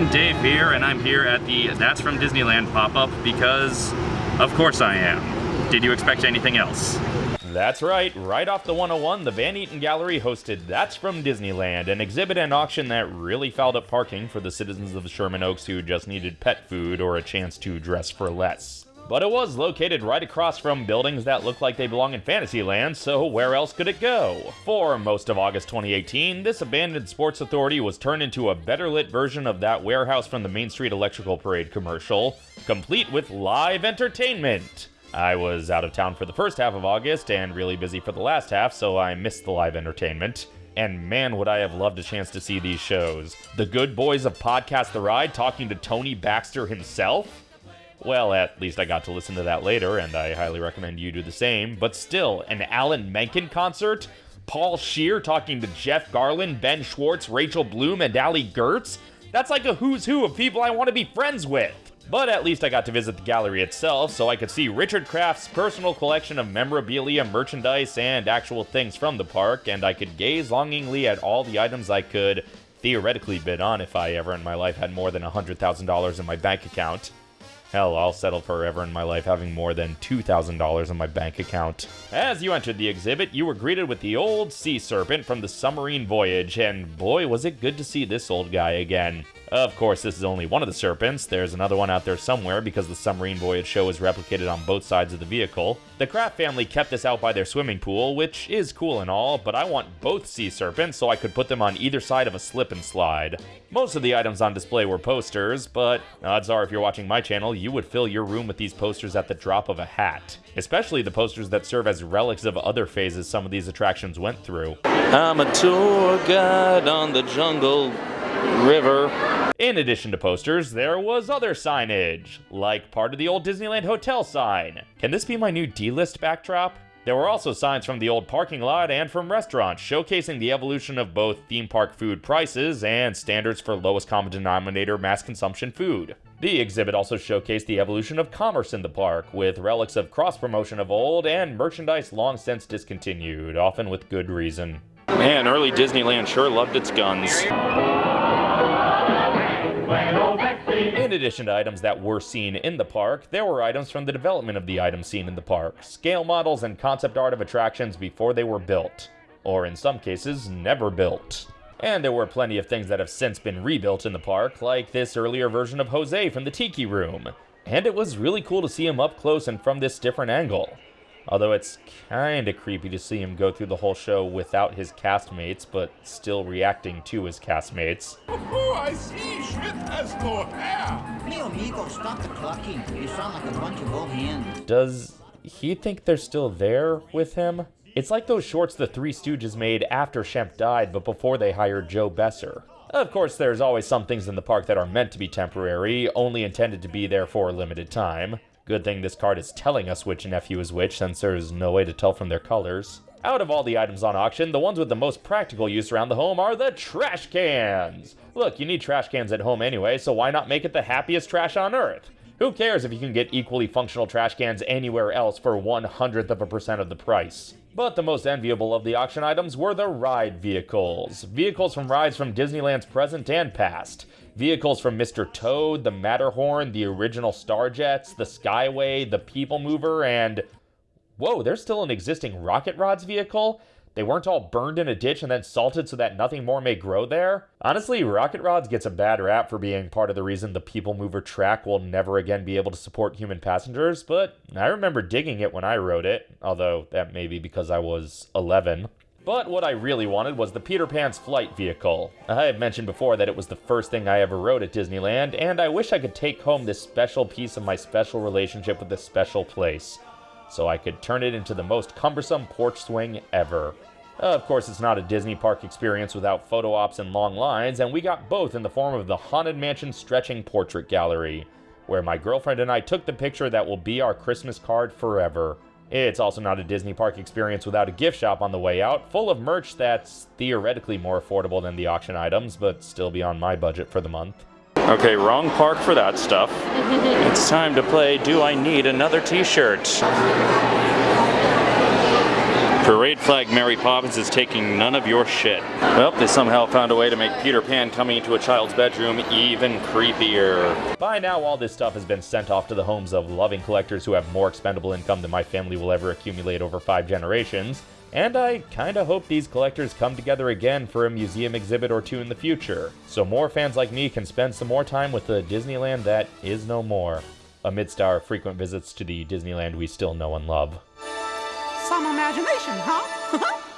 everyone, Dave here, and I'm here at the That's From Disneyland pop-up because, of course I am. Did you expect anything else? That's right, right off the 101, the Van Eaton Gallery hosted That's From Disneyland, an exhibit and auction that really fouled up parking for the citizens of Sherman Oaks who just needed pet food or a chance to dress for less. But it was located right across from buildings that look like they belong in Fantasyland, so where else could it go? For most of August 2018, this abandoned Sports Authority was turned into a better lit version of that warehouse from the Main Street Electrical Parade commercial, complete with live entertainment. I was out of town for the first half of August and really busy for the last half, so I missed the live entertainment. And man, would I have loved a chance to see these shows. The good boys of Podcast The Ride talking to Tony Baxter himself? Well, at least I got to listen to that later, and I highly recommend you do the same. But still, an Alan Menken concert? Paul Scheer talking to Jeff Garlin, Ben Schwartz, Rachel Bloom, and Allie Goertz? That's like a who's who of people I want to be friends with. But at least I got to visit the gallery itself, so I could see Richard Kraft's personal collection of memorabilia, merchandise, and actual things from the park, and I could gaze longingly at all the items I could theoretically bid on if I ever in my life had more than $100,000 in my bank account. Hell, I'll settle forever in my life having more than $2,000 in my bank account. As you entered the exhibit, you were greeted with the old sea serpent from the submarine voyage, and boy, was it good to see this old guy again. Of course, this is only one of the serpents. There's another one out there somewhere because the submarine voyage show is replicated on both sides of the vehicle. The Kraft family kept this out by their swimming pool, which is cool and all, but I want both sea serpents so I could put them on either side of a slip and slide. Most of the items on display were posters, but odds are if you're watching my channel, you would fill your room with these posters at the drop of a hat. Especially the posters that serve as relics of other phases some of these attractions went through. I'm a tour guide on the jungle river. In addition to posters, there was other signage, like part of the old Disneyland Hotel sign. Can this be my new D-list backdrop? There were also signs from the old parking lot and from restaurants showcasing the evolution of both theme park food prices and standards for lowest common denominator mass consumption food. The exhibit also showcased the evolution of commerce in the park, with relics of cross promotion of old and merchandise long since discontinued, often with good reason. Man, early Disneyland sure loved its guns. Addition to items that were seen in the park, there were items from the development of the items seen in the park, scale models and concept art of attractions before they were built, or in some cases, never built. And there were plenty of things that have since been rebuilt in the park, like this earlier version of Jose from the Tiki Room. And it was really cool to see him up close and from this different angle. Although it's kinda creepy to see him go through the whole show without his castmates, but still reacting to his castmates. Oh, I see. Schmidt has no hair. Me amigo, stop the clucking. You sound like a bunch of old hens. Does he think they're still there with him? It's like those shorts the Three Stooges made after Shemp died, but before they hired Joe Besser. Of course, there's always some things in the park that are meant to be temporary, only intended to be there for a limited time. Good thing this card is telling us which nephew is which, since there's no way to tell from their colors. Out of all the items on auction, the ones with the most practical use around the home are the trash cans! Look, you need trash cans at home anyway, so why not make it the happiest trash on earth? Who cares if you can get equally functional trash cans anywhere else for one hundredth of a percent of the price? But the most enviable of the auction items were the ride vehicles. Vehicles from rides from Disneyland's present and past. Vehicles from Mr. Toad, the Matterhorn, the original Starjets, the Skyway, the People Mover, and... Whoa, there's still an existing Rocket Rods vehicle? They weren't all burned in a ditch and then salted so that nothing more may grow there? Honestly, Rocket Rods gets a bad rap for being part of the reason the People Mover track will never again be able to support human passengers, but I remember digging it when I rode it, although that may be because I was 11. But what I really wanted was the Peter Pan's flight vehicle. I have mentioned before that it was the first thing I ever rode at Disneyland, and I wish I could take home this special piece of my special relationship with this special place so I could turn it into the most cumbersome porch swing ever. Of course, it's not a Disney park experience without photo ops and long lines, and we got both in the form of the Haunted Mansion Stretching Portrait Gallery, where my girlfriend and I took the picture that will be our Christmas card forever. It's also not a Disney park experience without a gift shop on the way out, full of merch that's theoretically more affordable than the auction items, but still beyond my budget for the month. Okay, wrong park for that stuff. it's time to play Do I Need Another T-Shirt? Parade flag Mary Poppins is taking none of your shit. Well, they somehow found a way to make Peter Pan coming into a child's bedroom even creepier. By now, all this stuff has been sent off to the homes of loving collectors who have more expendable income than my family will ever accumulate over five generations, and I kinda hope these collectors come together again for a museum exhibit or two in the future, so more fans like me can spend some more time with the Disneyland that is no more, amidst our frequent visits to the Disneyland we still know and love. Some imagination, huh?